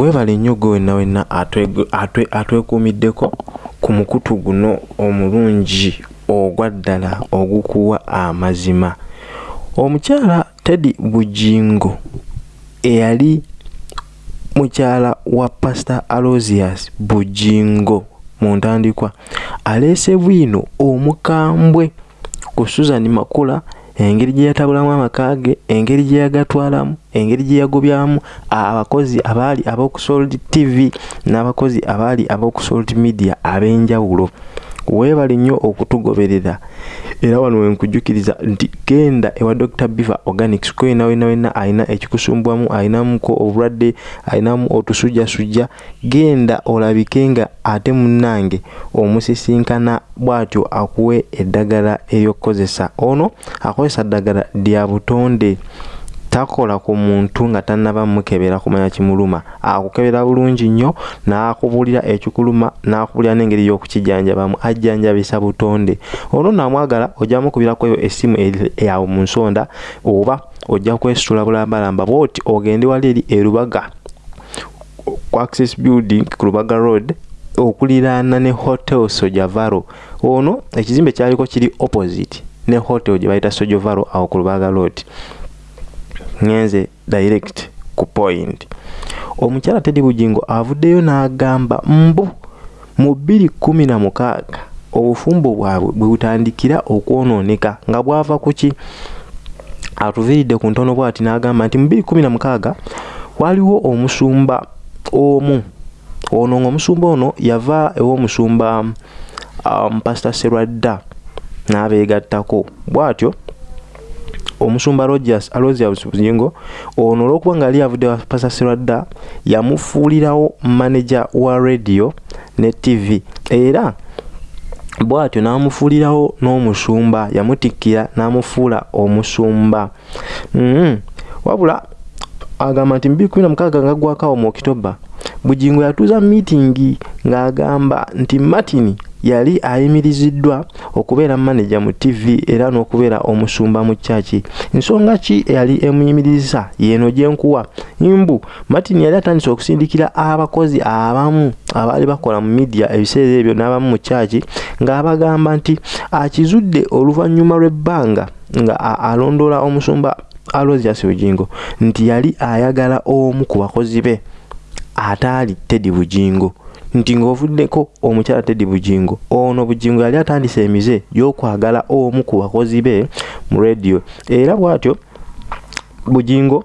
weebale nnyo gwe wenna wenna atwekuumiddeko ku mukutu guno omulungi ogwa ddala ogukuwa amazima. Omukyala teddy bujingo eyali mukyala wa pastor alosius bujingo mu ntandikwa aleese bwino omukambwe ku susan makula engeri gye yatabulamu amaka ge engeri gye yagatwalamu engeri gye yagobyamu abakozi abaali ab'okusold tv n'abakozi abaali ab'okusold media ab'enjawulo weebale nnyo okutugoberera. Era wano wenkujjukiriza nti genda ewa dr biver organics kwena wena wena alina ekikusumbwamu alinamuko obulwadde alinamu otusujjasujja genda olabike nga ate munnange omusisinkana bw'atyo akuwe eddagala eryokkozesa ono akozesa ddagala lya butonde takola ku muntu nga tannaba mukebera kumanya kimuluma. Akukebera bulungi nnyo n'akubuulira ekikuluma n'akubuulira n'engeri y'okukijjanjabamu ajjanjabisa butonde. Ono naamwagala ojja mukubirako eyo essimu yawe mu nsonda oba ojja kwesitula bulambalamba bwoti ogende wali eri erubaga ku access building ku lubaga road okuliraana ne hotel sojavaro ono ekizimbe kyaliko kiri opposite ne hotel gye bayita sojavaro awo ku lubaga road ngenze direct ku point. Omukyala tedi bujingo avuddeyo n'agamba mbu mu 216 obufumbo bwabwe bwe butandikira okwonooneka nga bwava ku ki? Atuviiridde ku ntono bwati n'agamba nti mu 216 waliwo omusumba omu. Ono ng'omusumba ono yava ew'omusumba um, pastor serwadda n'abeegattako. Bw'atyo omusumba rogers alosius buzingo ono olwokuba nga yali avudde wapasasirwa dda yamufuulirawo maneja wa radio ne tv era bw'atyo n'amufuulirawo n'omusumba yamutikkira n'amufuula omusumba mm. wabula agamba nti mu 216 nga gwakawo mu okitoba bugingo yatuuza miitingi ng'agamba nti martin yali ayimiriziddwa okubeera maneja mu tv era n'okubeera omusumba mu kyaki ensonga ki eyali emuyimiriza yeno gyenkuwa mbu martin yali atandise okusindikira abakozi abamu abaali bakola mu midiya ebiseera ebyo n'abamu mu kyaki ng'abagamba nti akizudde oluvannyuma lw'ebbanga nga alondoola omusumba alosius bugingo nti yali ayagala omu ku bakozi be ataali tedi bugingo nti ng'ovuddeko omukyala tedi bugingo ono bugingo yali atandise emize gy'okwagala omu ku bakozi be mu rediyo era bw'atyo bugingo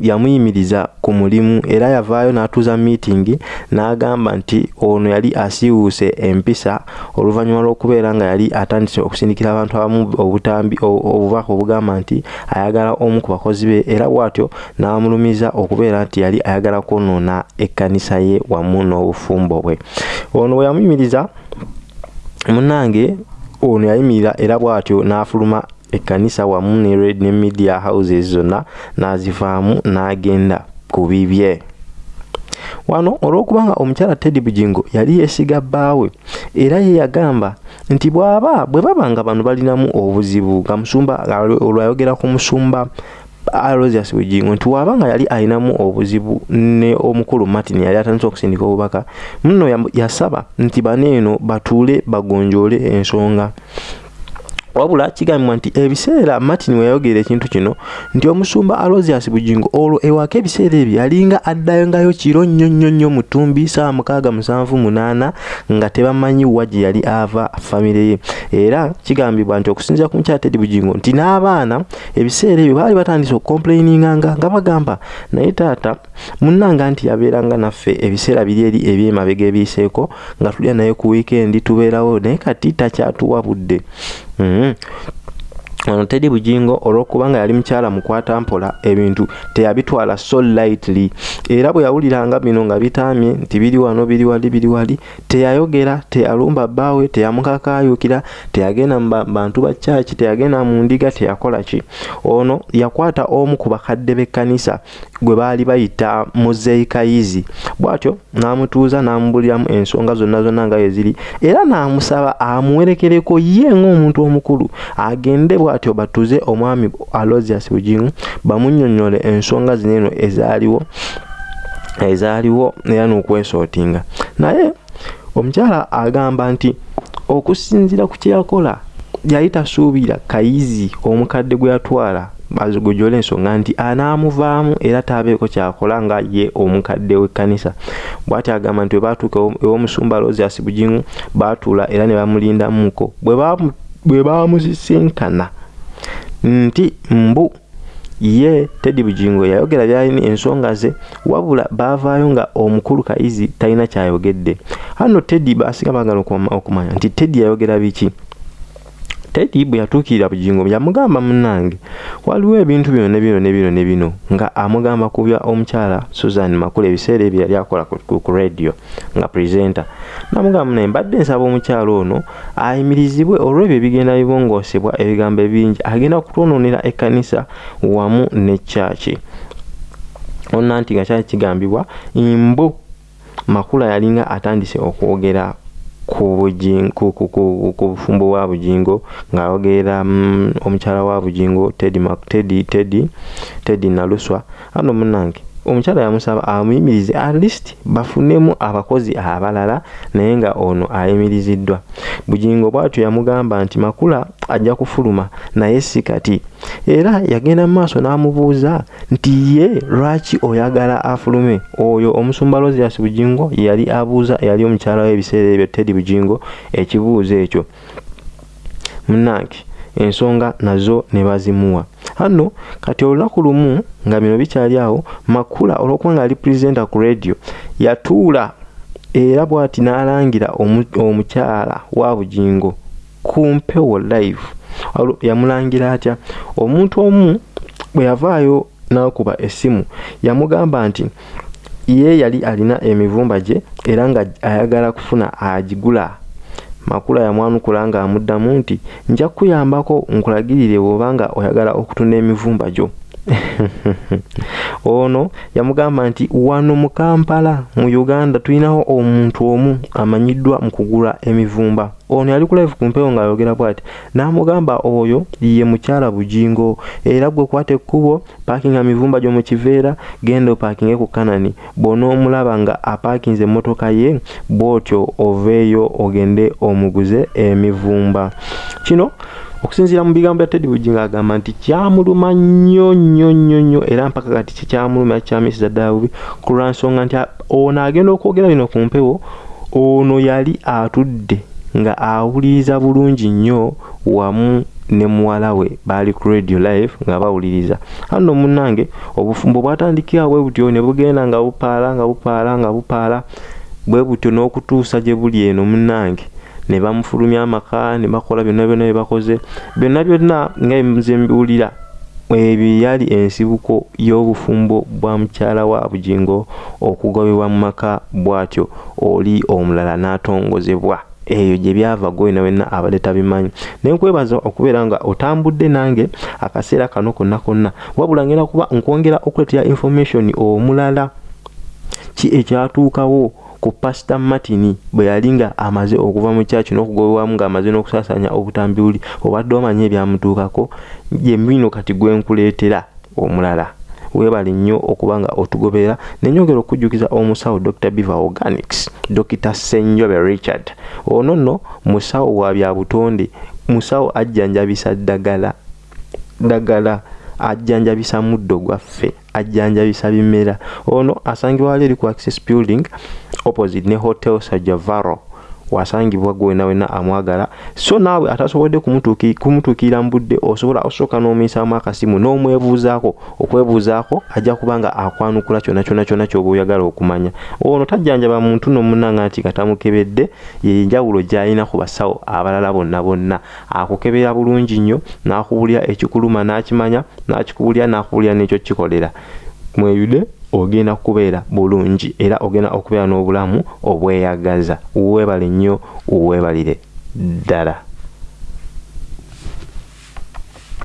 yamuyimiriza ku mulimu era yavaayo n'atuuza miitingi n'agamba nti ono yali asiiwuuse empisa oluvannyuma lw'okubeera nga yali atandise okusindikira abantu abamu obutambi obubaka obugamba nti ayagala omu ku bakozi be era bw'atyo n'amulumiza okubeera nti yali ayagala kwonoona ekkanisa ye wamu n'obufumbo bwe. Ono bwe yamuyimiriza munnange ono yayimirira era bw'atyo n'afuluma ekkanisa wamu ne media houses zonna n'azivaamu n'agenda ku bibye. Wano olw'okuba nga omukyala teddy bugingo yali yeesiga bbaawe era ye yagamba nti bw'aba bwe baba nga bano balinamu obuzibu nga musumba olwayogera ku musumba alosius bugingo nti waba nga yali alinamu obuzibu ne omukulu martin yali atandise okusindika obubaka muno yasaba nti baneeno batuule bagonjoole ensonga wabula kigambibwa nti ebiseera martin we yayogera ekintu kino nti omusumba alosius bugingo olwo ewaka ebiseera ebyo yalinga addayongayo kiro nnyo nnyo nnyo mutumbi saawa mukaaga musanvu munaana nga tebamanyi wa gye yali ava famire ye era kigambibwa nti okusinziira ku mukyala tedi bugingo nti n'abaana ebiseera ebyo baali batandise okukomplaininganga nga bagamba naye taata munnanga nti yabeeranga naffe ebiseera biri eri ebyemabega ebiyiseeko nga tulya naye ku wiikendi tubeerawo naye kati takyatuwa budde. Ono tedi bugingo olw'okuba nga yali mukyala mukwata mpola ebintu teyabitwala so lightly. Era bwe yawuliranga bino nga bitamye nti biri wano biri wali biri wali teyayogera teyalumba bbaawe teyamukakaayukira teyagenda mu bantu ba kyaki teyagenda mu ndiga teyakola ki? Ono yakwata omu ku bakadde b'ekkanisa gwe baali bayita muzeikayizi. Bw'atyo n'amutuuza n'amubuliramu ensonga zonna zonna nga we ziri era n'amusaba amuwerekereko ye ng'omuntu omukulu. Agende bw'atyo batuze omwami alosius bugingo bamunnyonnyole ensonga zino eno ezaaliwo ezaaliwo era n'okwesootinga naye omukyala agamba nti okusinziira ku kyeyakola yali tasuubira kayizi omukadde gwe yatwala azigujole ensonga nti anaamuvaamu era taabeeko kyakola nga ye omukadde w'ekkanisa. Bw'ati agamba nti webatuuka ew'omusumba rosias bugingu baatuula era ne bamulindamuko bwe bamusisinkana nti mbu ye tedi bugingo yayogera byalina ensonga ze wabula baavaayo nga omukulu kayizi talina kyayogedde. Hano tedi basinga bagala okumanya nti tedi yayogera biki tedi bwe yatuukirira bugingo yamugamba munnange waliwo ebintu bino ne bino ne bino ne bino nga amugamba kubya omukyala susan makulu ebiseera ebyo yali akola ku radio nga presenter. Namugamba naye mbadde nsaba omukyala ono ayimirizibwe olw'ebyo ebigenda bibongoosebwa ebigambo ebingi agenda kutwonoonera ekkanisa wamu ne kyaki onna nti nga kyali kigambibwa mbu makula yalinga atandise okwogera ku bufumbo bwa bugingo ng'ayogerera mm, omukyala wa bugingo tedi tedi tedi tedi naluswa ano munange omukyala yamusaba amuyimirize at least bafunemu abakozi abalala naye nga ono ayimiriziddwa bugingo bwatyo yamugamba nti makula ajja kufuluma. Naye si kati. Era yagenda mu maaso n'amubuuza nti ye lwaki oyagala afulume? Oyo omusumba rosias bugingo yali abuuza yali omukyala w'ebiseera ebyo tedi bugingo ekibuuzo ekyo. Munange ensonga nazo ne bazimuwa. Hano kati olunaku lumu nga bino bikyali awo makula olwokuba nga ali purezenta ku radio yatuula era bw'ati n'alangira omukyala wa bugingo ku mpewo live. Yamulangira atya? Omuntu omu bwe yavaayo n'akuba essimu yamugamba nti ye yali alina emivumba gye era nga ayagala kufuna agigula. Makula yamwanukula ng'amuddamu nti nja kukuyambako nkulagirire bw'obanga oyagala okutunda emivumba gyo ono yamugamba nti wano mu kampala mu uganda tulinawo omuntu omu amanyiddwa mu kugula emivumba. Ono yali kulive ku mpewo ng'ayogera bw'ati n'amugamba oyo ye mukyala bugingo era gwe kwata ekkubo paakinga mivumba gyo mu kiveera genda opaakinge ku kanani. Bw'onoomulaba nga apaakinze emmotoka ye bw'otyo oveeyo ogende omuguze emivumba. Kino okusinziira mu bigambo bya tedi bugingo agamba nti kyamuluma nnyo nnyo nnyo nnyo era mpaka kati kikyamuluma kyamisiza ddala bubi ku lwansonga nti ono agenda okwogera bino ku mpewo ono yali atudde nga awuliriza bulungi nnyo wamu ne muwala we baali ku radio live nga bawuliriza. Hano munnange obufumbo bwatandikira bwe butyo ne bugenda nga bupaala nga bupaala nga bupaala bwe butyo n'okutuusa gye buli eno munnange ne bamufulumya amaka ne bakola byonna byonna bye bakoze byonna byonna nga nze mbiwulira ebyo yali ensibuko y'obufumbo bwa mukyala wa bugingo okugobebwa mu maka bw'atyo oli omulala n'atongozebwa. Eyo gye byava gwena wenna abadde tabimanyi. Naye nkwebaza okubeera nga otambudde nange akaseera kano konna konna wabula ngenda kuba nkwongera okuletera information omulala ki ekyatuukawo ku pasita martin bwe yali nga amaze okuva mu kyaki n'okugobebwamu ng'amaze n'okusaasaanya obutambi buli obadde omanye ebyamutuukako yemino kati gwenkuleetera omulala. Weebale nnyo okuba nga otugoberera nenyongera okujjukiza omusawo dr biva organics dr senjobe richard. Ono nno musawo wa bya butonde musawo ajjanjabisa ddagala ddagala ajjanjabisa muddo gwaffe ajjanjabisa bimera. Ono asangibwa wali eri ku access building opposite ne hotel sajavaro wasangibwa gwena wena amwagala. So naawe atasobodde kumutuukirira mu budde osobola osooka n'omuyisaamu akasimu n'omwebuuzaako okwebuuzaako ajja kuba nga akwanukula kyonna kyonna kyonna kyoba oyagala okumanya. Ono tajjanjaba muntu nomunanga nti katamukebedde yenjawulo gy'alina ku basawo abalala bonna bonna. Akukebera bulungi nnyo n'akubulira ekikuluma n'akimanya n'akikubulira n'akubulira n'ekyo kikolera. Mweyude ogenda kubeera bulungi era ogenda okubeera n'obulamu obweyagaza. Weebale nnyo weebalire ddala